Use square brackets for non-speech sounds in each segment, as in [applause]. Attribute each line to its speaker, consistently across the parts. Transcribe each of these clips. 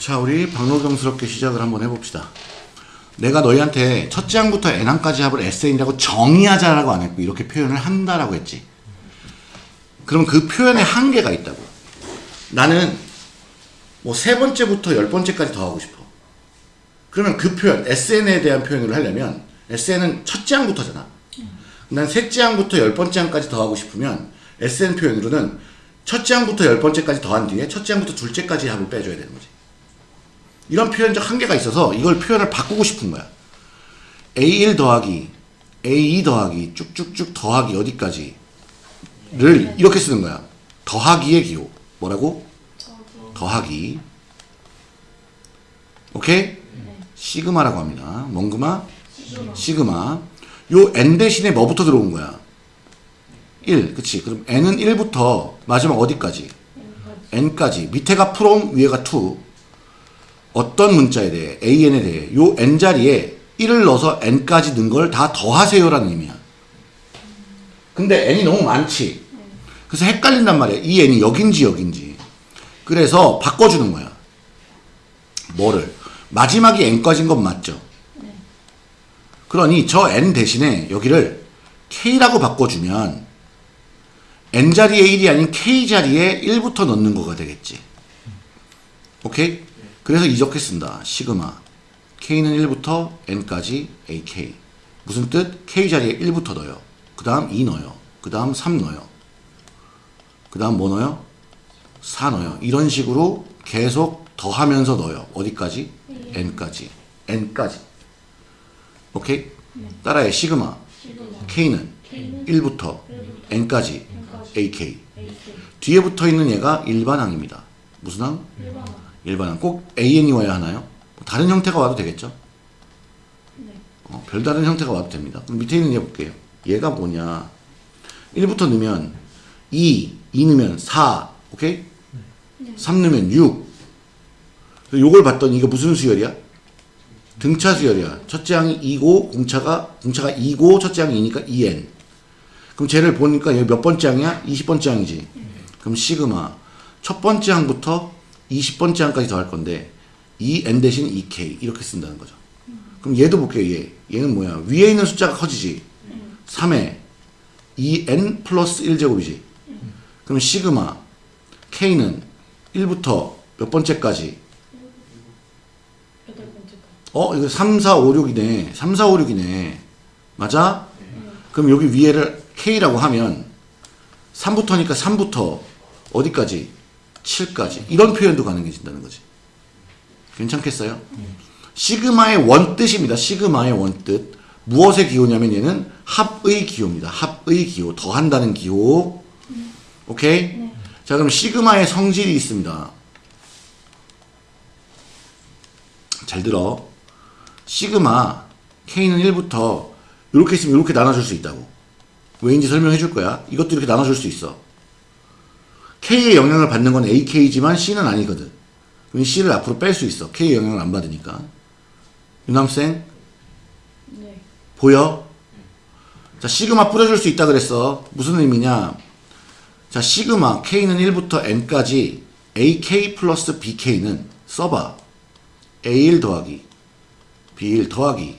Speaker 1: 자, 우리 박노경스럽게 시작을 한번 해봅시다. 내가 너희한테 첫째 항부터 n항까지 합을 SN이라고 정의하자라고 안 했고 이렇게 표현을 한다라고 했지. 그럼 그 표현에 한계가 있다고. 나는 뭐 세 번째부터 열 번째까지 더 하고 싶어. 그러면 그 표현, SN에 대한 표현을 하려면 SN은 첫째 항부터잖아. 난 셋째 항부터 열 번째 항까지 더 하고 싶으면 SN 표현으로는 첫째 항부터 열 번째까지 더한 뒤에 첫째 항부터 둘째까지 합을 빼줘야 되는 거지. 이런 표현적 한계가 있어서 이걸 표현을 바꾸고 싶은 거야. A1 더하기 A2 더하기 쭉쭉쭉 더하기 어디까지 를 이렇게 쓰는 거야. 더하기의 기호. 뭐라고? 더하기. 오케이? 시그마라고 합니다. 몽그마? 시그마. 요 n 대신에 뭐부터 들어온 거야? 1. 그치. 그럼 n은 1부터 마지막 어디까지? n까지. 밑에가 from, 위에가 to. 어떤 문자에 대해, an에 대해, 요 n 자리에 1을 넣어서 n까지 넣은 걸 다 더하세요 라는 의미야. 근데 n이 너무 많지. 그래서 헷갈린단 말이야. 이 n이 여긴지 여긴지. 그래서 바꿔주는 거야. 뭐를? 마지막이 n까지인 건 맞죠? 그러니 저 n 대신에 여기를 k라고 바꿔주면 n 자리에 1이 아닌 k 자리에 1부터 넣는 거가 되겠지. 오케이? 그래서 쓴다. 시그마. k는 1부터 n까지 ak. 무슨 뜻? k 자리에 1부터 넣어요. 그 다음 2 넣어요. 그 다음 3 넣어요. 그 다음 뭐 넣어요? 4 넣어요. 이런 식으로 계속 더하면서 넣어요. 어디까지? n까지. n까지. 오케이? 따라해. 시그마. k는 1부터 n까지 ak. 뒤에 붙어 있는 얘가 일반항입니다. 무슨 항? 일반항. 꼭 an이 와야 하나요? 다른 형태가 와도 되겠죠? 어, 별다른 형태가 와도 됩니다. 그럼 밑에 있는 얘 볼게요. 얘가 뭐냐? 1부터 넣으면 2, 2 넣으면 4, 오케이? 3 넣으면 6. 요걸 봤더니 이거 무슨 수열이야? 등차 수열이야. 첫째 항이 2고 공차가 공차가 2고 첫째 항이 2니까 2n. 그럼 쟤를 보니까 여기 몇 번째 항이야? 20번째 항이지. 그럼 시그마 첫 번째 항부터 20번째 항까지 더할 건데 이 n 대신 2k 이렇게 쓴다는 거죠. 그럼 얘도 볼게요. 얘. 얘는 뭐야? 위에 있는 숫자가 커지지. 3에 2n 플러스 1제곱이지. 그럼 시그마 k는 1부터 몇 번째까지. 어, 이거 3, 4, 5, 6이네. 3, 4, 5, 6이네. 맞아? 그럼 여기 위에를 K라고 하면 3부터니까 3부터 어디까지? 7까지. 이런 표현도 가능해진다는 거지. 괜찮겠어요? 시그마의 원뜻입니다. 시그마의 원뜻. 무엇의 기호냐면 얘는 합의 기호입니다. 합의 기호. 더한다는 기호. 오케이? 자, 그럼 시그마의 성질이 있습니다. 잘 들어. 시그마 K는 1부터 이렇게 있으면 이렇게 나눠줄 수 있다고. 왜인지 설명해 줄 거야. 이것도 이렇게 나눠줄 수 있어. K의 영향을 받는 건 AK지만 C는 아니거든. 그럼 C를 앞으로 뺄 수 있어. K의 영향을 안 받으니까. 유남생
Speaker 2: 네.
Speaker 1: 보여? 자 시그마 뿌려줄 수 있다 그랬어. 무슨 의미냐? 자 시그마 K는 1부터 N까지 AK 플러스 BK는 써봐. A1 더하기 B1 더하기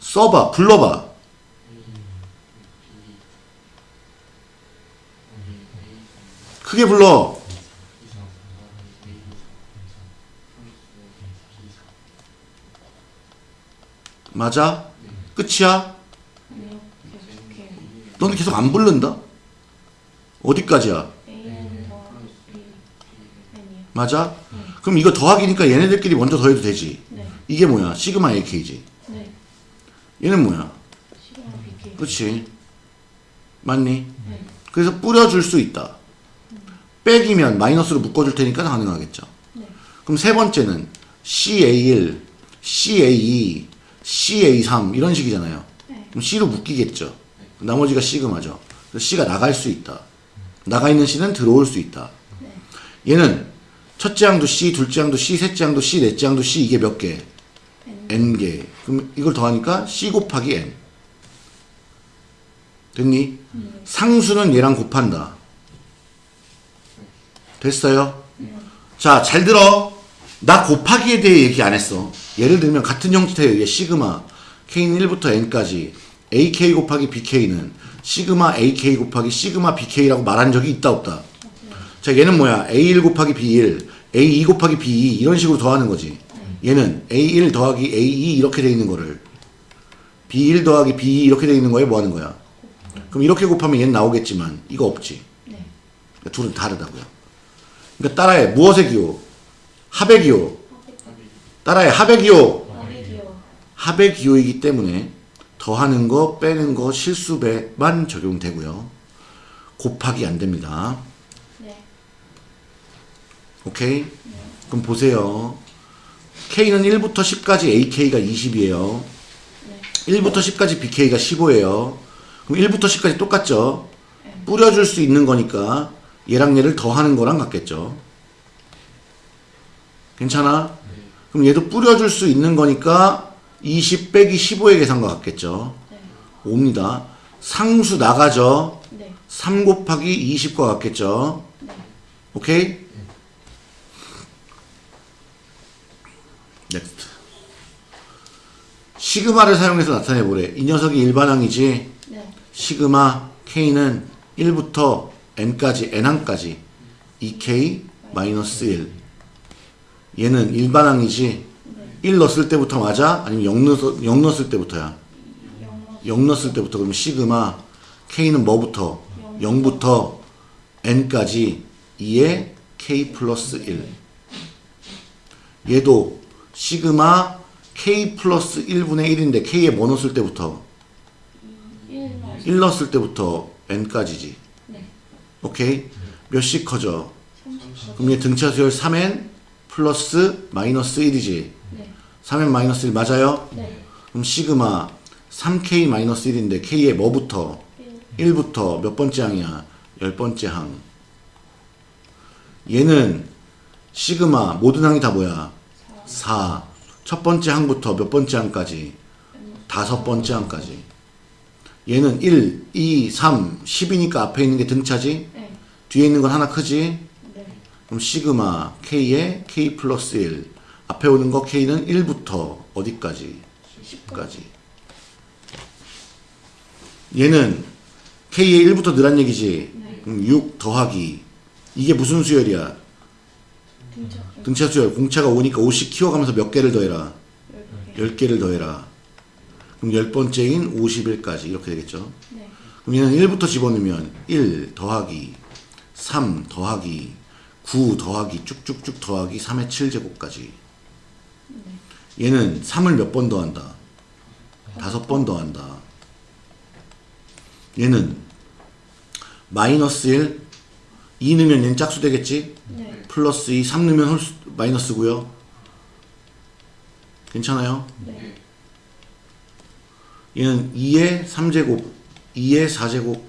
Speaker 1: 써봐 불러봐 크게 불러 맞아? 끝이야? 너는 계속 안 부른다? 어디까지야? 맞아? 그럼 이거 더하기니까 얘네들끼리 먼저 더해도 되지
Speaker 2: 네.
Speaker 1: 이게 뭐야? 시그마 AK지
Speaker 2: 네.
Speaker 1: 얘는 뭐야? 그치 맞니?
Speaker 2: 네.
Speaker 1: 그래서 뿌려줄 수 있다 빼기면 마이너스로 묶어줄 테니까 가능하겠죠
Speaker 2: 네.
Speaker 1: 그럼 세 번째는 CA1 CA2 CA3 이런 식이잖아요
Speaker 2: 네.
Speaker 1: 그럼 C로 묶이겠죠 나머지가 시그마죠 C가 나갈 수 있다 나가 있는 C는 들어올 수 있다 얘는 첫째 항도 C, 둘째 항도 C, 셋째 항도 C, 넷째 항도 C 이게 몇 개?
Speaker 2: N.
Speaker 1: n개. 그럼 이걸 더하니까 c 곱하기 n. 됐니? 상수는 얘랑 곱한다. 됐어요? 자, 잘 들어. 나 곱하기에 대해 얘기 안 했어. 예를 들면 같은 형태에 의해 시그마 k는 1부터 n까지 ak 곱하기 bk는 시그마 ak 곱하기 시그마 bk라고 말한 적이 있다 없다. 자 얘는 뭐야? a1 곱하기 b1, a2 곱하기 b2 이런 식으로 더하는 거지. 얘는 a1 더하기 a2 이렇게 돼 있는 거를 b1 더하기 b2 이렇게 돼 있는 거에 뭐 하는 거야? 그럼 이렇게 곱하면 얘는 나오겠지만 이거 없지.
Speaker 2: 네.
Speaker 1: 그러니까 둘은 다르다고요. 그러니까 따라해 무엇의 기호? 합의 기호. 따라해 합의 기호. 합의 기호이기 때문에 더하는 거 빼는 거 실수배만 적용되고요. 곱하기 안 됩니다.
Speaker 2: 네.
Speaker 1: 오케이? 그럼 보세요. K는 1부터 10까지 AK가 20이에요.
Speaker 2: 네.
Speaker 1: 1부터 10까지 BK가 15예요. 그럼 1부터 10까지 똑같죠? 뿌려줄 수 있는 거니까 얘랑 얘를 더하는 거랑 같겠죠? 괜찮아? 그럼 얘도 뿌려줄 수 있는 거니까 20 빼기 15의 계산과 같겠죠?
Speaker 2: 네.
Speaker 1: 옵니다. 상수 나가죠?
Speaker 2: 네.
Speaker 1: 3 곱하기 20과 같겠죠?
Speaker 2: 네.
Speaker 1: 오케이? Next. 시그마를 사용해서 나타내 보래. 이 녀석이 일반항이지.
Speaker 2: 네.
Speaker 1: 시그마 k는 1부터 n까지 n항까지 2k 마이너스 1. 얘는 일반항이지. 1 넣었을 때부터 맞아? 아니면 0 넣었을, 0 넣었을 때부터야?
Speaker 2: 영이요.
Speaker 1: 0 넣었을 때부터 그러면 시그마 k는 뭐부터? 0부터 n까지 2에 k 플러스 1 얘도 시그마 k 플러스 1분의 1인데 k에 뭐 넣었을 때부터?
Speaker 2: 1 넣어.
Speaker 1: 1 넣었을 때부터 n까지지
Speaker 2: 네.
Speaker 1: 오케이? 몇씩 커져?
Speaker 2: 30.
Speaker 1: 그럼 얘 등차 수열 3n 플러스 마이너스 1이지
Speaker 2: 네.
Speaker 1: 3n 마이너스 1 맞아요?
Speaker 2: 네.
Speaker 1: 그럼 시그마 3k 마이너스 1인데 k에 뭐부터?
Speaker 2: 1.
Speaker 1: 1부터 몇 번째 항이야? 열 번째 항. 얘는 시그마 모든 항이 다 뭐야? 4. 첫 번째 항부터 몇 번째 항까지? 다섯 번째 항까지. 얘는 1, 2, 3, 10이니까 앞에 있는 게 등차지?
Speaker 2: 네.
Speaker 1: 뒤에 있는 건 하나 크지?
Speaker 2: 네.
Speaker 1: 그럼 시그마 k에 k 플러스 1. 앞에 오는 거 k는 1부터 어디까지? 10까지. 얘는 k에 1부터 늘한 얘기지. 그럼 6 더하기. 이게 무슨 수열이야?
Speaker 2: 등차.
Speaker 1: 등차 수열. 공차가 5니까 5씩 키워가면서 몇 개를 더해라?
Speaker 2: 10개.
Speaker 1: 10개를 더해라. 그럼 열 번째인 51까지 이렇게 되겠죠.
Speaker 2: 네.
Speaker 1: 그럼 얘는 1부터 집어넣으면 1 더하기 3 더하기 9 더하기 쭉쭉쭉 더하기 3의 7제곱까지. 얘는 3을 몇 번 더한다? 다섯 번 더한다. 얘는 마이너스 1, 2 넣으면 얘는 짝수 되겠지?
Speaker 2: 네.
Speaker 1: 플러스 2, 3 넣으면 홀수, 마이너스고요. 괜찮아요?
Speaker 2: 네.
Speaker 1: 얘는 2의 3제곱, 2의 4제곱,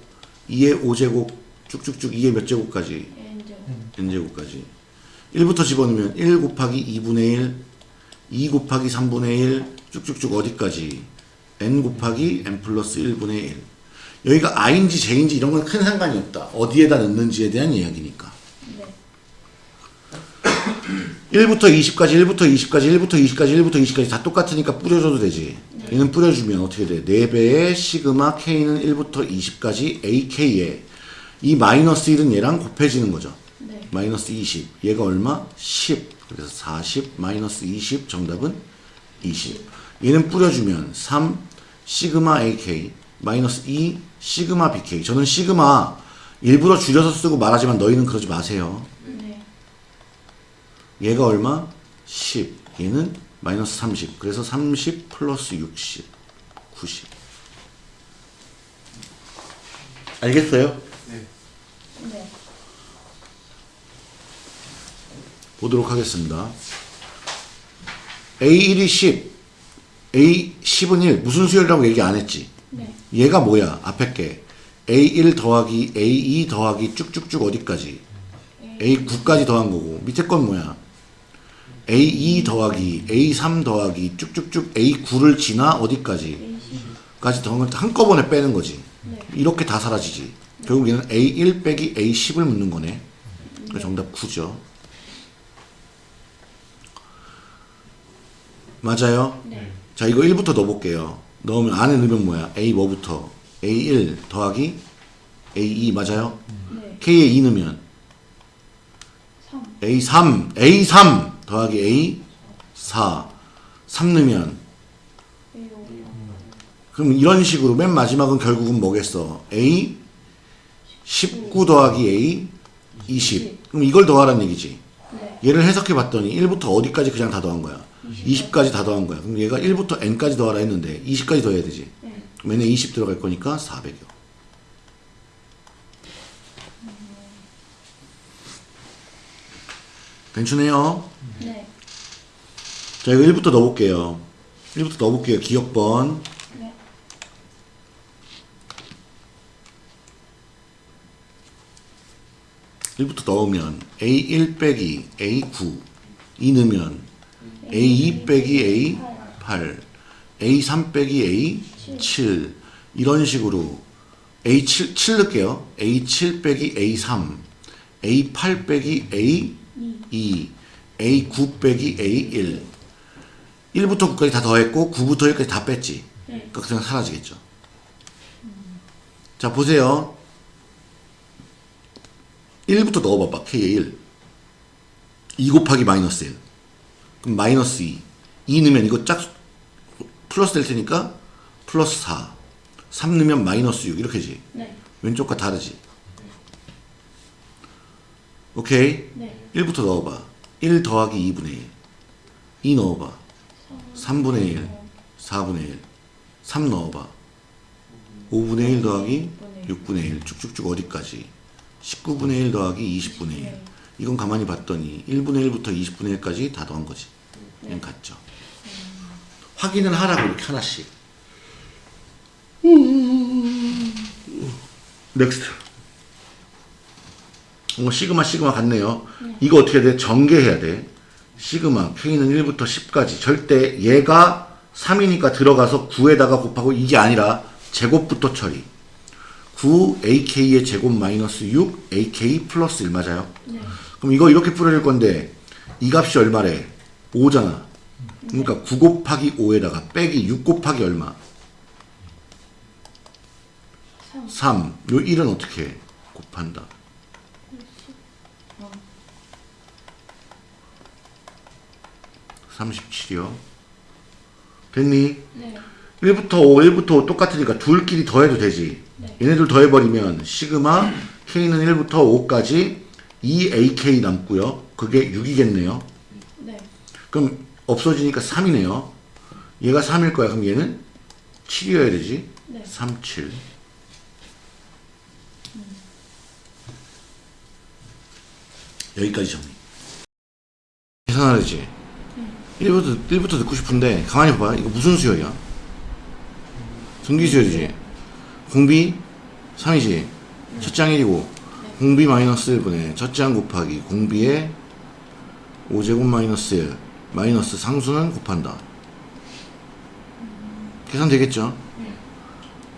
Speaker 1: 2의 5제곱, 쭉쭉쭉 2의 몇 제곱까지?
Speaker 2: 엔저.
Speaker 1: n제곱 까지. 1부터 집어넣으면 1 곱하기 2분의 1 2 곱하기 3분의 1 쭉쭉쭉 어디까지? N 곱하기 n 플러스 1분의 1 여기가 i인지 j인지 이런 건 큰 상관이 없다. 어디에다 넣는지에 대한 이야기니까.
Speaker 2: 네. [coughs]
Speaker 1: 1부터 20까지 1부터 20까지 1부터 20까지 1부터 20까지 다 똑같으니까 뿌려줘도 되지. 얘는 뿌려주면 어떻게 돼? 4배의 시그마 k는 1부터 20까지 ak에 이 마이너스 1은 얘랑 곱해지는 거죠
Speaker 2: 네.
Speaker 1: 마이너스 20 얘가 얼마? 10 그래서 40 마이너스 20 정답은 20 얘는 뿌려주면 3 시그마 AK 마이너스 2 시그마 BK 저는 시그마 일부러 줄여서 쓰고 말하지만 너희는 그러지 마세요
Speaker 2: 네.
Speaker 1: 얘가 얼마? 10 얘는 마이너스 30 그래서 30 플러스 60 90 알겠어요?
Speaker 2: 네.
Speaker 1: 보도록 하겠습니다. A1이 10, A10은 1. 무슨 수열이라고 얘기 안 했지?
Speaker 2: 네.
Speaker 1: 얘가 뭐야? 앞에 게. A1 더하기 A2 더하기 쭉쭉쭉 어디까지? A9까지 더한 거고. 밑에 건 뭐야? A2 더하기 A3 더하기 쭉쭉쭉 A9를 지나 어디까지?
Speaker 2: A10.
Speaker 1: 까지 더한 걸 한꺼번에 빼는 거지.
Speaker 2: 네.
Speaker 1: 이렇게 다 사라지지. 결국 얘는 A1 빼기 A10을 묻는 거네. 그래서 정답 9죠. 맞아요?
Speaker 2: 네.
Speaker 1: 자 이거 1부터 넣어볼게요 넣으면 안에 넣으면 뭐야 A 뭐부터 A1 더하기 A2 맞아요?
Speaker 2: 네.
Speaker 1: K에 2 넣으면
Speaker 2: 3.
Speaker 1: A3 A3 더하기 A4 3 넣으면
Speaker 2: 5.
Speaker 1: 그럼 이런 식으로 맨 마지막은 결국은 뭐겠어 A 19 더하기 A 20 그럼 이걸 더하라는 얘기지.
Speaker 2: 네.
Speaker 1: 얘를 해석해 봤더니 1부터 어디까지 그냥 다 더한 거야? 20까지. 다 더한 거야. 그럼 얘가 1부터 n까지 더하라 했는데 20까지 더해야 되지.
Speaker 2: 네.
Speaker 1: 그럼 얘네 20 들어갈 거니까 400여 괜찮네요.
Speaker 2: 네.
Speaker 1: 자 이거 1부터 넣어볼게요. 1부터 넣어볼게요. 기억번
Speaker 2: 네.
Speaker 1: 일부터 넣으면 A1 빼기 A9 2 넣으면 A2 빼기 A8 A3 빼기 A7 이런 식으로 A7 7 넣을게요 A7 빼기 A3 A8 빼기 A2 A9 빼기 A1 1부터 9까지 다 더했고 9부터 1까지 다 뺐지
Speaker 2: 네.
Speaker 1: 그러니까 그냥 사라지겠죠 자 보세요 1부터 넣어봐봐 K에 1 2 곱하기 마이너스 1 그럼 마이너스 2 2 넣으면 이거 짝 플러스 될 테니까 플러스 4 3 넣으면 마이너스 6 이렇게지.
Speaker 2: 네.
Speaker 1: 왼쪽과 다르지? 오케이?
Speaker 2: 네.
Speaker 1: 1부터 넣어봐. 1 더하기 2분의 1 2 넣어봐. 3분의 1 4분의 1 3 넣어봐. 5분의 1 더하기 6분의 1 쭉쭉쭉 어디까지 19분의 1 더하기 20분의 1 이건 가만히 봤더니 1분의 1부터 20분의 1까지 다 더한 거지. 얘는 같죠? 확인을 하라고 이렇게 하나씩. Next. 어, 시그마 시그마 같네요. 이거 어떻게 해야 돼? 전개해야 돼. 시그마 K는 1부터 10까지. 절대 얘가 3이니까 들어가서 9에다가 곱하고 이게 아니라 제곱부터 처리 9 AK의 제곱 마이너스 6 AK 플러스 1 맞아요?
Speaker 2: 네.
Speaker 1: 그럼 이거 이렇게 풀어질 건데 이 값이 얼마래? 5잖아 그러니까 9 곱하기 5에다가 빼기 6 곱하기 얼마?
Speaker 2: 3.
Speaker 1: 3. 요 1은 어떻게 해? 곱한다.
Speaker 2: 어.
Speaker 1: 37이요. 됐니?
Speaker 2: 네.
Speaker 1: 1부터 5, 1부터 5 똑같으니까 둘끼리 더해도 되지.
Speaker 2: 네.
Speaker 1: 얘네들 더해버리면 시그마 K는 1부터 5까지 2AK 남고요. 그게 6이겠네요.
Speaker 2: 네.
Speaker 1: 그럼 없어지니까 3이네요. 얘가 3일 거야. 그럼 얘는 7이어야 되지.
Speaker 2: 네.
Speaker 1: 3, 7. 여기까지 정리. 계산하려지. 1부터, 1부터 듣고 싶은데, 가만히 봐봐. 이거 무슨 수열이야? 등기 수열이지. 공비 3이지. 첫장 1이고, 공비 마이너스 1분의 첫장 곱하기 공비의 5제곱 마이너스 1 마이너스 상수는 곱한다. 계산 되겠죠?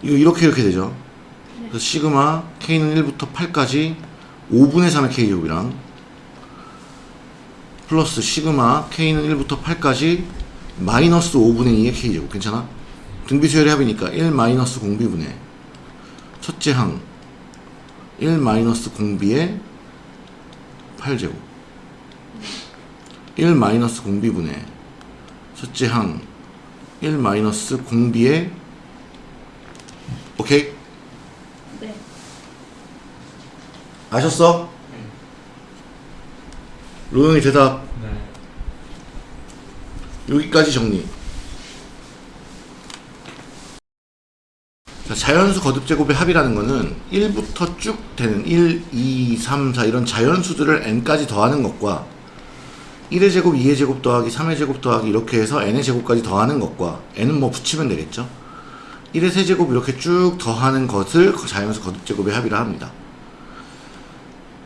Speaker 1: 이거 이렇게 이렇게 되죠? 그래서 시그마 K는 1부터 8까지 5분의 3의 K제곱이랑 플러스 시그마 K는 1부터 8까지 마이너스 5분의 2의 K제곱 괜찮아? 등비수열의 합이니까 1 마이너스 공비분의 첫째 항1 마이너스 공비의 8제곱 1 마이너스 공비분의 첫째 항1 마이너스 공비의 오케이?
Speaker 2: 네.
Speaker 1: 아셨어? 로영이 대답
Speaker 3: 네.
Speaker 1: 여기까지 정리 자, 자연수 거듭 제곱의 합이라는 거는 1부터 쭉 되는 1, 2, 3, 4 이런 자연수들을 n까지 더하는 것과 1의 제곱, 2의 제곱 더하기 3의 제곱 더하기 이렇게 해서 n의 제곱까지 더하는 것과 n은 뭐 붙이면 되겠죠 1의 세제곱 이렇게 쭉 더하는 것을 자연수 거듭제곱의 합이라 합니다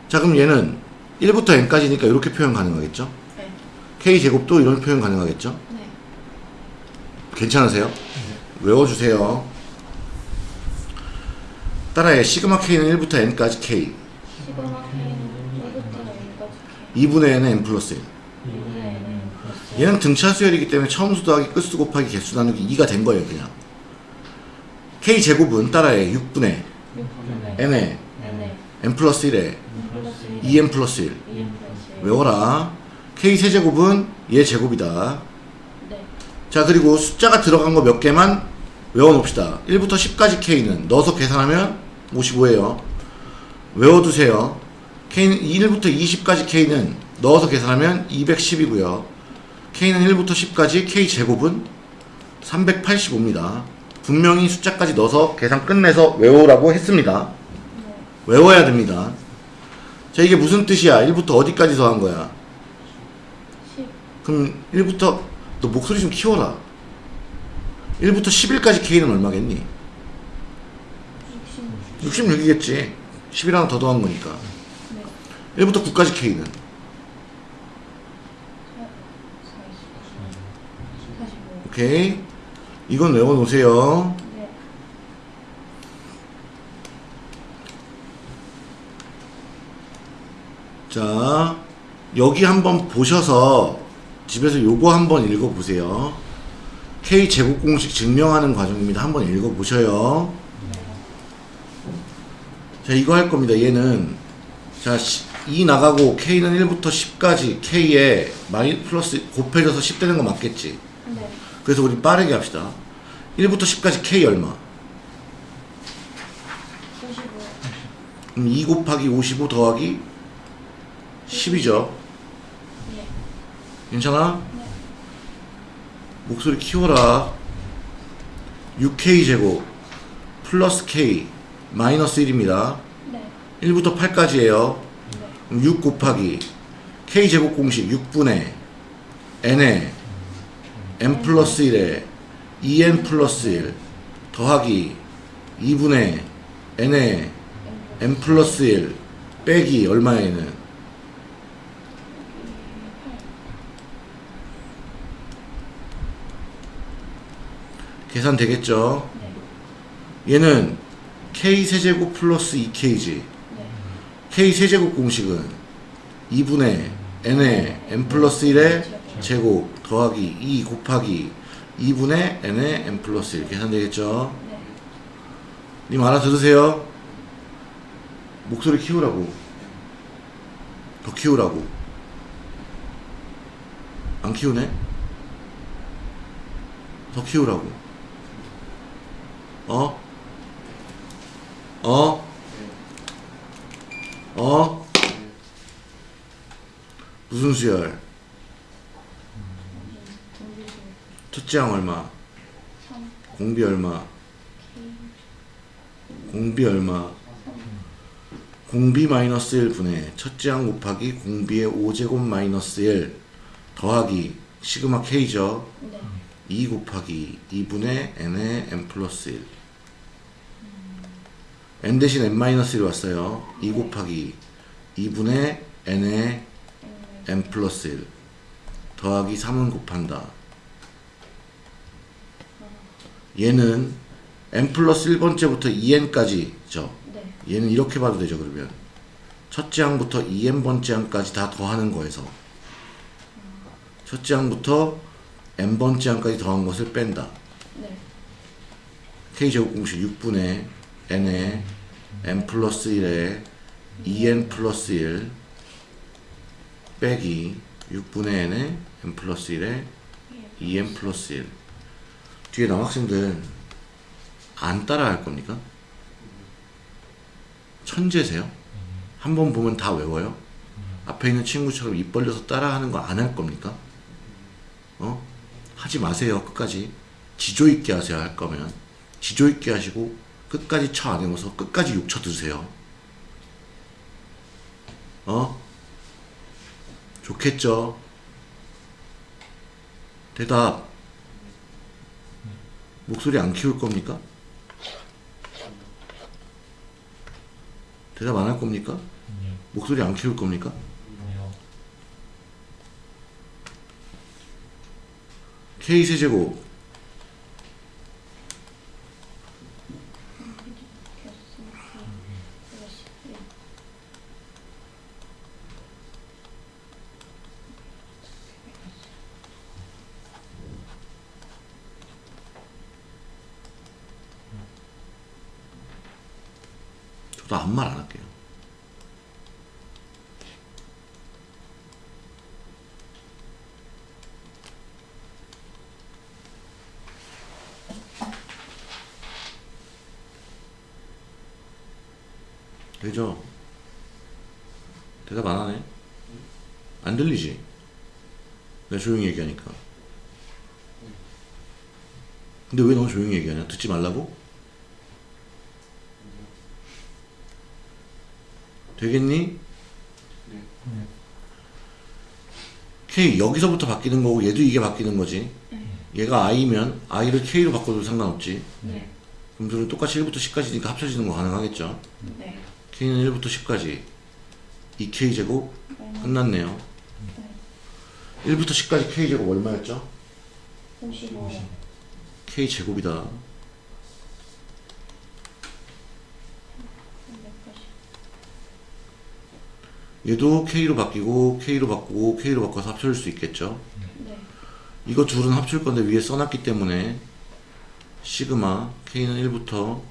Speaker 1: 자 그럼 얘는 1부터 n까지니까 이렇게 표현 가능하겠죠
Speaker 2: 네.
Speaker 1: k제곱도 이런 표현 가능하겠죠
Speaker 2: 네.
Speaker 1: 괜찮으세요? 외워주세요 따라해. 시그마 k는 1부터 n까지 k.
Speaker 2: 시그마 K는 1부터 N까지 K.
Speaker 1: 2분의 n은 n 플러스 1
Speaker 2: 6분의 N. 플러스
Speaker 1: 얘는 등차 수열이기 때문에 처음수 더하기 끝수 곱하기 개수 나누기 2가 된 거예요 그냥. K 제곱은 따라해. 6분의
Speaker 2: 6분의 n에
Speaker 1: n 플러스 1에
Speaker 2: N 플러스 1
Speaker 1: 2n 플러스 1
Speaker 2: 2N 플러스 1
Speaker 1: 외워라? K 세제곱은 얘 제곱이다.
Speaker 2: 네.
Speaker 1: 자 그리고 숫자가 들어간 거 몇 개만 외워놓읍시다. 1부터 10까지 k는 넣어서 계산하면 55예요. 외워두세요. K는 1부터 20까지 k는 넣어서 계산하면 210이고요. K는 1부터 10까지 k 제곱은 385입니다. 분명히 숫자까지 넣어서 계산 끝내서 외우라고 했습니다.
Speaker 2: 네.
Speaker 1: 외워야 됩니다. 자 이게 무슨 뜻이야? 1부터 어디까지 더한 거야?
Speaker 2: 10
Speaker 1: 그럼 1부터 너 목소리 좀 키워라. 1부터 11까지 K는 얼마겠니?
Speaker 2: 60
Speaker 1: 66이겠지. 10일 하나 더 더한 거니까.
Speaker 2: 네.
Speaker 1: 1부터 9까지 K는.
Speaker 2: 45
Speaker 1: 오케이? 이건 외워놓으세요.
Speaker 2: 네.
Speaker 1: 자 여기 한번 보셔서 집에서 요거 한번 읽어보세요. K 제곱 공식 증명하는 과정입니다. 한번 읽어보셔요 자 이거 할 겁니다. 얘는 자 2 나가고 K는 1부터 10까지 K에 마이 플러스 곱해져서 10 되는 거 맞겠지?
Speaker 2: 네.
Speaker 1: 그래서 우리 빠르게 합시다. 1부터 10까지 K 얼마?
Speaker 2: 55
Speaker 1: 그럼 2 곱하기 55 더하기 10이죠?
Speaker 2: 네.
Speaker 1: 괜찮아?
Speaker 2: 네.
Speaker 1: 목소리 키워라. 6K 제곱 플러스 K 마이너스 1입니다.
Speaker 2: 네.
Speaker 1: 1부터 8까지예요.
Speaker 2: 네.
Speaker 1: 그럼 6 곱하기 K 제곱 공식 6분의 N에 N 플러스 1에 2N 플러스 1 더하기 2분의 N에 N 플러스 1 빼기 얼마에는?
Speaker 2: 8
Speaker 1: 계산 되겠죠?
Speaker 2: 네.
Speaker 1: 얘는 K 세제곱 플러스 2K지
Speaker 2: 네
Speaker 1: K 세제곱 공식은 2분의 N의 N 플러스 1의 제곱 더하기 2 곱하기 2분의 N의 N 플러스 1 계산되겠죠?
Speaker 2: 네
Speaker 1: 님 알아들으세요? 목소리 키우라고 더 키우라고 안 키우네? 더 키우라고 어? 어? 어? 무슨 수열? 첫째 항 얼마?
Speaker 2: 3
Speaker 1: 공비 얼마? 공비 얼마? 공비 마이너스 1분의 첫째 항 곱하기 공비의 5제곱 마이너스 1 더하기 시그마 K죠.
Speaker 2: 네
Speaker 1: 2 곱하기 2분의 n의 n 플러스 1 n 대신 n 마이너스 1 왔어요. 2 곱하기 2분의 n의 n 플러스 1 더하기 3은 곱한다. 얘는 n 플러스 1번째부터 2n까지죠.
Speaker 2: 네
Speaker 1: 얘는 이렇게 봐도 되죠 그러면 첫째 항부터 2n번째 항까지 다 더하는 거에서 첫째 항부터 n번째 항까지 더한 것을 뺀다
Speaker 2: 네
Speaker 1: k제곱 공식 6분의 n에 n 플러스 1에 2n 플러스 1 빼기 6분의 n에 n 플러스 1에 2n 플러스 1 뒤에 남학생들 안 따라 할 겁니까? 천재세요? 한 번 보면 다 외워요? 앞에 있는 친구처럼 입 벌려서 따라하는 거 안 할 겁니까? 어? 하지 마세요 끝까지 지조 있게 하세요 할 거면 지조 있게 하시고 끝까지 쳐안 해서 끝까지 욕쳐 드세요 어? 좋겠죠? 대답 목소리 안 키울 겁니까? 대답 안 할 겁니까? 목소리 안 키울 겁니까? K 세제곱 또 아무 말 안 할게요. 되죠? 대답 안 하네? 안 들리지? 내가 조용히 얘기하니까. 근데 왜 너무 조용히 얘기하냐? 듣지 말라고? 되겠니? K 여기서부터 바뀌는 거고 얘도 이게 바뀌는 거지. 얘가 I면 I를 K로 바꿔도 상관없지.
Speaker 2: 네.
Speaker 1: 그럼 둘은 똑같이 1부터 10까지니까 합쳐지는 거 가능하겠죠.
Speaker 2: 네.
Speaker 1: K는 1부터 10까지 2K 제곱 끝났네요.
Speaker 2: 네.
Speaker 1: 1부터 10까지 K 제곱 얼마였죠?
Speaker 2: 55.
Speaker 1: K 제곱이다.
Speaker 2: 380.
Speaker 1: 얘도 K로 바뀌고 K로 바꾸고 K로 바꿔서 합쳐질 수 있겠죠.
Speaker 2: 네.
Speaker 1: 이거 둘은 합칠 건데 위에 써놨기 때문에 시그마 K는 1부터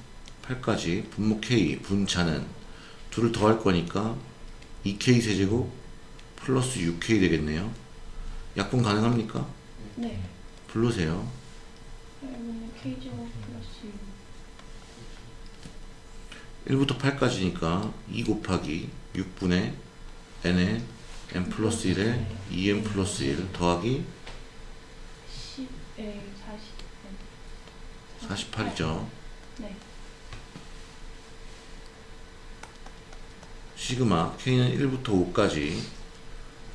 Speaker 1: 8까지 분모 K 분차는 둘을 더할 거니까 2K 세제곱 플러스 6K 되겠네요. 약분 가능합니까?
Speaker 2: 네.
Speaker 1: 부르세요.
Speaker 2: 그러면 K제곱 플러스 6.
Speaker 1: 1부터 8까지니까 2 곱하기 6분의 n에 n 플러스 1에 2n 플러스 1 더하기
Speaker 2: 10에 40.
Speaker 1: 48이죠.
Speaker 2: 네.
Speaker 1: 시그마 k는 1부터 5까지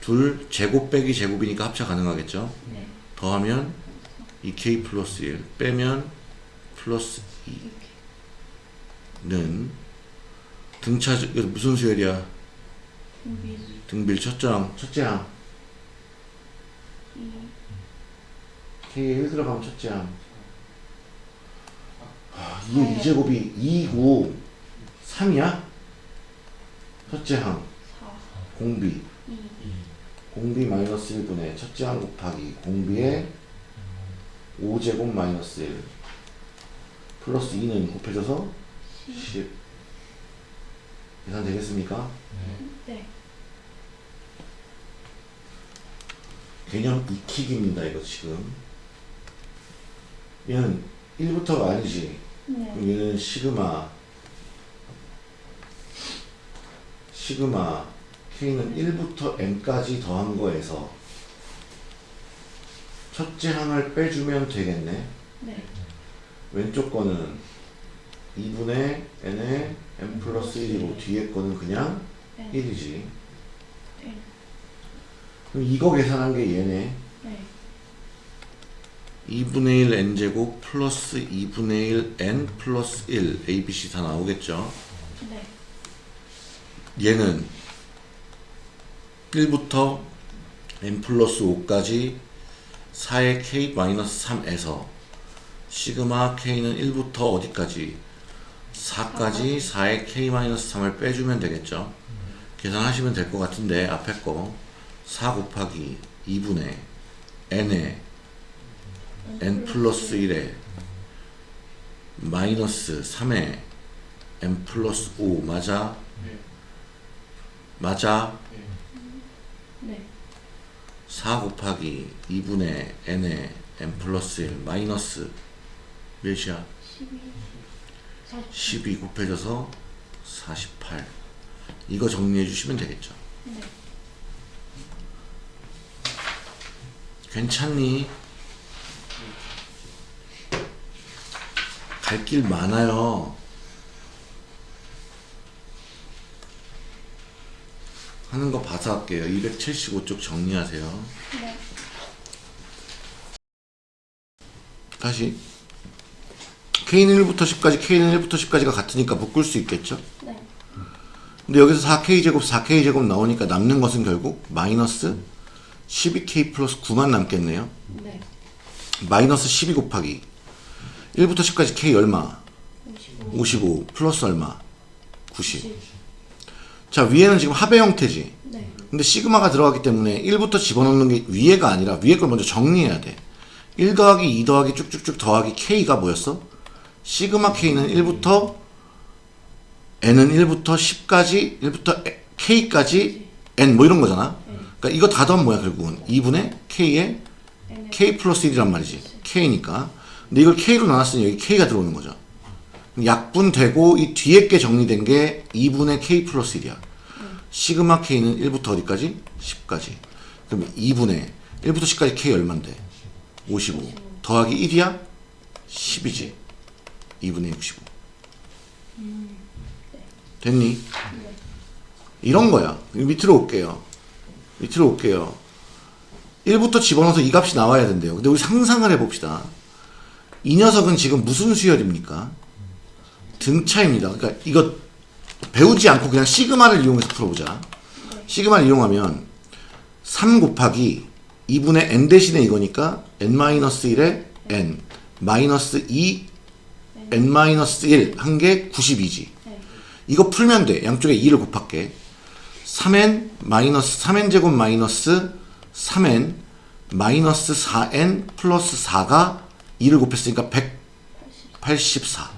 Speaker 1: 둘 제곱 빼기 제곱이니까 합차 가능하겠죠.
Speaker 2: 네.
Speaker 1: 더하면 2k 플러스 1 빼면 플러스
Speaker 2: 이렇게.
Speaker 1: 2는 등차 무슨 수열이야? 등빌 항 첫째 항
Speaker 2: 2.
Speaker 1: k에 1 들어가면 첫째 항 아, 2의 2제곱이 2고 3이야? 첫째 항
Speaker 2: 4.
Speaker 1: 공비
Speaker 2: 2.
Speaker 1: 공비 마이너스 1분의 첫째 항 곱하기 공비의 5제곱 마이너스 1 플러스 2는 곱해져서 10 계산 되겠습니까?
Speaker 2: 네.
Speaker 1: 개념 익히기입니다 이거 지금 얘는 1부터가 아니지
Speaker 2: 네.
Speaker 1: 그럼 얘는 시그마 시그마 K는 1부터 M까지 더한 거에서 첫째 항을 빼주면 되겠네
Speaker 2: 네.
Speaker 1: 왼쪽 거는 2분의 n에 n 플러스 1이고 뒤에 거는 그냥
Speaker 2: 네.
Speaker 1: 1이지
Speaker 2: 네.
Speaker 1: 그럼 이거 계산한 게 얘네
Speaker 2: 네.
Speaker 1: 2분의 1 n제곱 플러스 2분의 1 n 플러스 1 abc 다 나오겠죠
Speaker 2: 네.
Speaker 1: 얘는 1부터 n 플러스 5까지 4의 k 마이너스 3에서 시그마 k는 1부터 어디까지? 4까지 4의 k 마이너스 3을 빼주면 되겠죠? 계산하시면 될 것 같은데 앞에 거. 4 곱하기 2분의 n에 n 플러스 1에 마이너스 3에 n 플러스 5 맞아? 맞아?
Speaker 2: 네.
Speaker 1: 4 곱하기 2분의 n에 n 플러스 1 마이너스 몇이야?
Speaker 2: 12. 40.
Speaker 1: 12 곱해져서 48 이거 정리해 주시면 되겠죠
Speaker 2: 네.
Speaker 1: 괜찮니? 갈 길 많아요 하는 거 봐서 할게요 275쪽 정리하세요
Speaker 2: 네.
Speaker 1: 다시 K는 1부터 10까지 K는 1부터 10까지가 같으니까 묶을 수 있겠죠
Speaker 2: 네.
Speaker 1: 근데 여기서 4K제곱 4K제곱 나오니까 남는 것은 결국 마이너스 12K 플러스 9만 남겠네요
Speaker 2: 네.
Speaker 1: 마이너스 12 곱하기 1부터 10까지 K 얼마?
Speaker 2: 55.
Speaker 1: 55 플러스 얼마? 90
Speaker 2: 10.
Speaker 1: 자 위에는 지금 합의 형태지
Speaker 2: 네.
Speaker 1: 근데 시그마가 들어가기 때문에 1부터 집어넣는 게 위에가 아니라 위에 걸 먼저 정리해야 돼. 1 더하기 2 더하기 쭉쭉쭉 더하기 K가 뭐였어? 시그마 K는 1부터 n은 1부터 10까지 1부터 k까지 n 뭐 이런 거잖아. 그러니까 이거 다 더하면 뭐야 결국은 2분의 k에
Speaker 2: N의
Speaker 1: k 플러스 1이란 말이지. k니까. 근데 이걸 k로 나눴으니 여기 k가 들어오는 거죠. 약분 되고 이 뒤에 게 정리된 게 2분의 k 플러스 1이야. 시그마 k는 1부터 어디까지? 10까지. 그럼 2분의 1부터 10까지 k 얼만데? 55. 더하기 1이야? 10이지. 2분의 65. 됐니? 이런 거야. 밑으로 올게요. 밑으로 올게요. 1부터 집어넣어서 이 값이 나와야 된대요. 근데 우리 상상을 해봅시다. 이 녀석은 지금 무슨 수열입니까? 등차입니다. 그러니까 이거 배우지 않고 그냥 시그마를 이용해서 풀어보자. 시그마를 이용하면 3 곱하기 2분의 n 대신에 이거니까 n-1에 n 마이너스 2 n-1 한게 92지.
Speaker 2: 네.
Speaker 1: 이거 풀면 돼. 양쪽에 2를 곱할게. 3n 마이너스 3n 제곱 마이너스 3n 마이너스 4n 플러스 4가 2를 곱했으니까 184.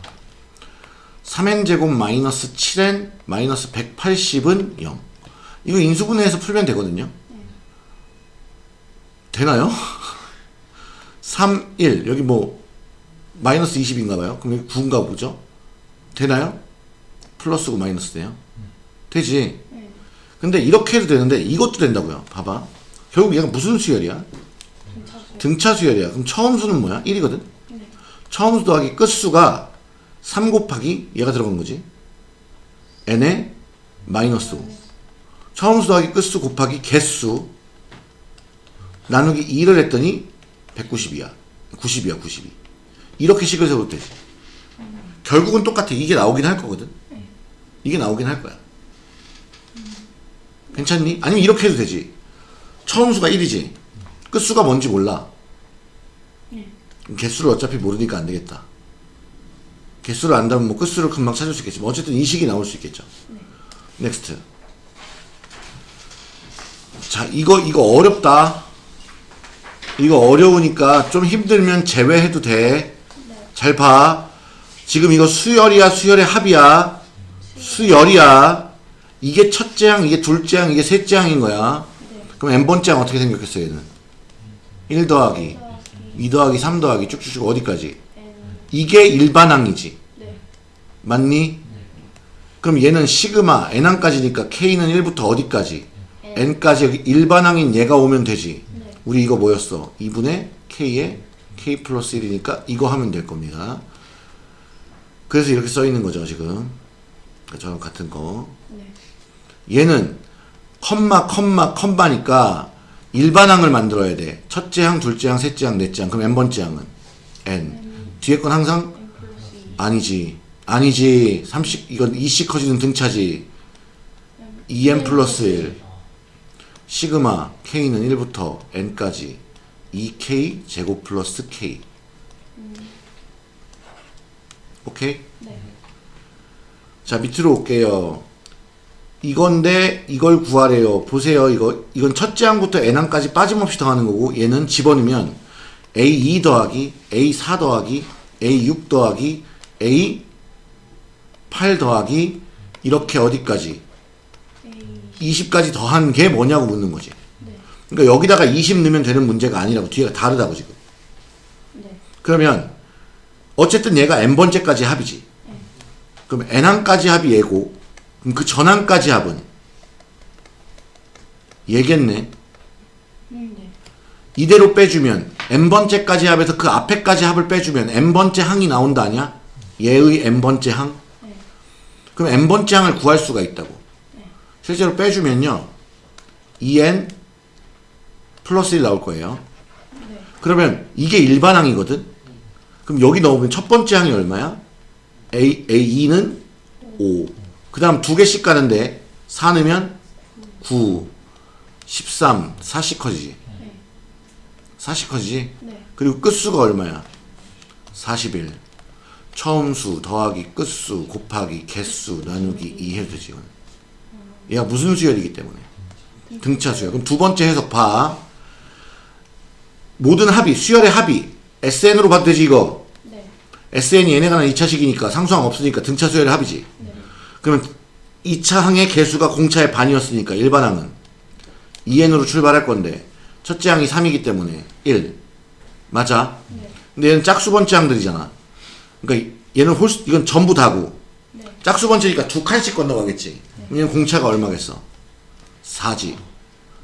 Speaker 1: 3n 제곱 마이너스 7n 마이너스 180은 0. 이거 인수분해해서 풀면 되거든요. 되나요? 3, 1 여기 뭐 마이너스 20인가 봐요. 그럼 여기 9인가 보죠? 되나요? 플러스고 마이너스네요. 되지.
Speaker 2: 네.
Speaker 1: 근데 이렇게 해도 되는데 이것도 된다고요. 봐봐. 결국 얘가 무슨 수열이야?
Speaker 2: 등차수.
Speaker 1: 등차 수열이야. 그럼 처음 수는 뭐야? 1이거든.
Speaker 2: 네.
Speaker 1: 처음 수 더하기 끝수가 3 곱하기 얘가 들어간 거지. n의 마이너스 5. 처음 수 더하기 끝수 곱하기 개수 나누기 2를 했더니 190이야. 90이야, 92. 이렇게 식을 세워도 되지. 결국은 똑같아. 이게 나오긴 할 거거든. 이게 나오긴 할 거야. 괜찮니? 아니면 이렇게 해도 되지. 처음 수가 1이지. 끝수가 뭔지 몰라.
Speaker 2: 네.
Speaker 1: 개수를 어차피 모르니까 안 되겠다. 개수를 안다면 뭐 끝수를 금방 찾을 수 있겠지만 어쨌든 이 식이 나올 수 있겠죠. Next. 자, 이거 이거 어렵다. 이거 어려우니까 좀 힘들면 제외해도 돼. 잘 봐. 지금 이거 수열이야, 수열의 합이야. 수열이야. 이게 첫째 항, 이게 둘째 항, 이게 셋째 항인 거야.
Speaker 2: 네.
Speaker 1: 그럼 n번째 항 어떻게 생겼겠어요, 얘는? 1 더하기,
Speaker 2: 더하기
Speaker 1: 2 더하기 3 더하기 쭉쭉쭉 어디까지? 이게 일반항이지.
Speaker 2: 네.
Speaker 1: 맞니? 그럼 얘는 시그마 n항까지니까 k는 1부터 어디까지?
Speaker 2: N.
Speaker 1: n까지 여기 일반항인 얘가 오면 되지.
Speaker 2: 네.
Speaker 1: 우리 이거 뭐였어? 2분의 k에 k 플러스 1이니까 이거 하면 될 겁니다. 그래서 이렇게 써 있는 거죠, 지금. 저랑 같은 거.
Speaker 2: 네.
Speaker 1: 얘는 컴마 컴마 컴마니까 일반항을 만들어야 돼. 첫째 항, 둘째 항, 셋째 항, 넷째 항. 그럼 n번째 항은 n. 뒤에 건 항상
Speaker 2: N 플러스 2.
Speaker 1: 아니지. 아니지. 30 이건 2씩 커지는 등차지. 2n 플러스 1. 시그마 k는 1부터 n까지 2k 제곱 플러스 k. 오케이?
Speaker 2: 네.
Speaker 1: 자 밑으로 올게요. 이건데 이걸 구하래요. 보세요. 이거 이건 첫째 항부터 n항까지 빠짐없이 더하는 거고 얘는 집어넣으면 a2 더하기 a4 더하기 a6 더하기 a8 더하기 이렇게 어디까지
Speaker 2: A.
Speaker 1: 20까지 더한 게 뭐냐고 묻는 거지.
Speaker 2: 네.
Speaker 1: 그러니까 여기다가 20 넣으면 되는 문제가 아니라고 뒤가 다르다고 지금.
Speaker 2: 네.
Speaker 1: 그러면 어쨌든 얘가 n번째까지 합이지. 그럼 n항까지 합이 얘고 그럼 그 전항까지 합은 얘겠네.
Speaker 2: 음, 네.
Speaker 1: 이대로 빼주면 n번째까지 합에서 그 앞에까지 합을 빼주면 n번째 항이 나온다 아니야? 얘의 n번째 항?
Speaker 2: 네.
Speaker 1: 그럼 n번째 항을 구할 수가 있다고. 실제로 빼주면요. 2n 플러스 1 나올 거예요.
Speaker 2: 네.
Speaker 1: 그러면 이게 일반항이거든? 그럼 여기 넣으면 첫 번째 항이 얼마야? A, A2는 5. 그 다음 두 개씩 가는데 4 넣으면 9, 13, 4씩 커지지.
Speaker 2: 네.
Speaker 1: 4씩 커지지.
Speaker 2: 네.
Speaker 1: 그리고 끝수가 얼마야? 41. 처음 수 더하기 끝수 곱하기 개수 나누기 2 해도 되지. 얘가 무슨 수열이기 때문에. 등차 수열. 그럼 두 번째 해석 봐. 모든 합이, 수열의 합이 SN으로 봐도 되지 이거.
Speaker 2: 네.
Speaker 1: SN이 얘네가 난 2차식이니까 상수항 없으니까 등차 수열의 합이지.
Speaker 2: 네.
Speaker 1: 그러면 2차 항의 개수가 공차의 반이었으니까 일반 항은 2n으로 출발할 건데 첫째 항이 3이기 때문에 1 맞아?
Speaker 2: 네.
Speaker 1: 근데 얘는 짝수 번째 항들이잖아 그러니까 얘는 홀수 이건 전부 다고
Speaker 2: 네.
Speaker 1: 짝수 번째니까 두 칸씩 건너가겠지 그럼 얘는 공차가 얼마겠어? 4지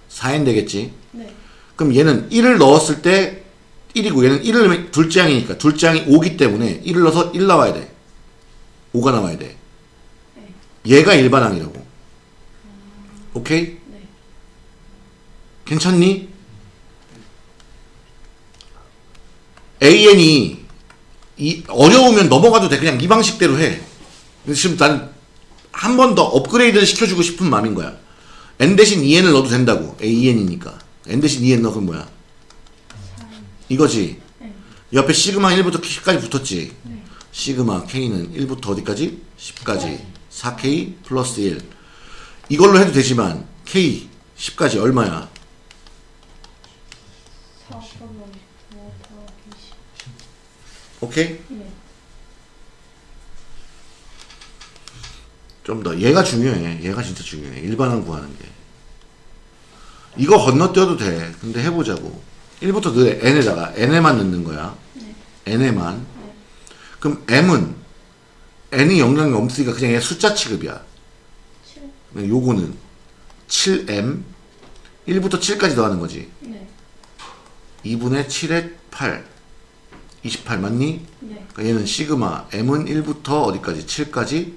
Speaker 1: 4n 되겠지
Speaker 2: 네.
Speaker 1: 그럼 얘는 1을 넣었을 때 1이고 얘는 1을 넣으면 둘째 항이니까 둘째 항이 5기 때문에 1을 넣어서 1 나와야 돼 5가 나와야 돼 얘가 일반항이라고 오케이?
Speaker 2: 네.
Speaker 1: 괜찮니? AN이 이 어려우면 넘어가도 돼. 그냥 이 방식대로 해. 근데 지금 나는 한번 더 업그레이드를 시켜주고 싶은 마음인 거야. N 대신 2N을 넣어도 된다고. AN이니까. N 대신 2N 넣어. 그럼 뭐야? 이거지.
Speaker 2: 네.
Speaker 1: 옆에 시그마 1부터 10까지 붙었지.
Speaker 2: 네.
Speaker 1: 시그마 K는 1부터 어디까지? 10까지. 4K 플러스 1 이걸로 해도 되지만 K 10까지 얼마야? 오케이?
Speaker 2: 네.
Speaker 1: 좀 더. 얘가 중요해. 얘가 진짜 중요해. 일반항 구하는 게. 이거 건너뛰어도 돼. 근데 해보자고. 1부터 너 n에다가. N에만 넣는 거야.
Speaker 2: 네.
Speaker 1: n에만. 그럼 m은 n이 영향이 없으니까 그냥 얘 숫자 취급이야.
Speaker 2: 7.
Speaker 1: 요거는 7m 1부터 7까지 더하는 거지.
Speaker 2: 네.
Speaker 1: 2분의 7의 8 28 맞니?
Speaker 2: 네.
Speaker 1: 그러니까 얘는 시그마 m은 1부터 어디까지? 7까지?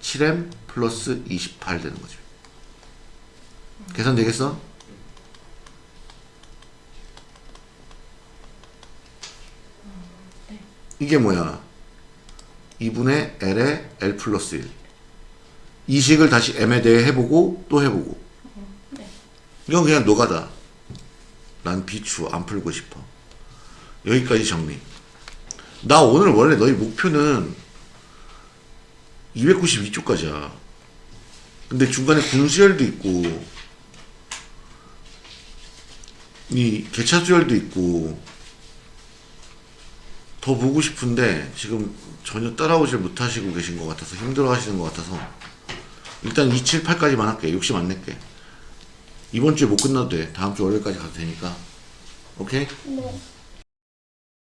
Speaker 1: 7m 플러스 28 되는 거지 계산 되겠어? 이게 뭐야? 2분의 l에 l 플러스 1 이 식을 다시 m에 대해 해보고 또 해보고.
Speaker 2: 네.
Speaker 1: 이건 그냥 노가다. 난 비추 안 풀고 싶어. 여기까지 정리 나 오늘 원래 너희 목표는 292쪽까지야. 근데 중간에 군수열도 있고 이 개차수열도 있고 더 보고 싶은데 지금 전혀 따라오질 못하시고 계신 것 같아서 힘들어 하시는 것 같아서 일단 278까지만 할게. 욕심 안 낼게. 이번 주에 못 끝나도 돼. 다음 주 월요일까지 가도 되니까. 오케이?
Speaker 2: 네.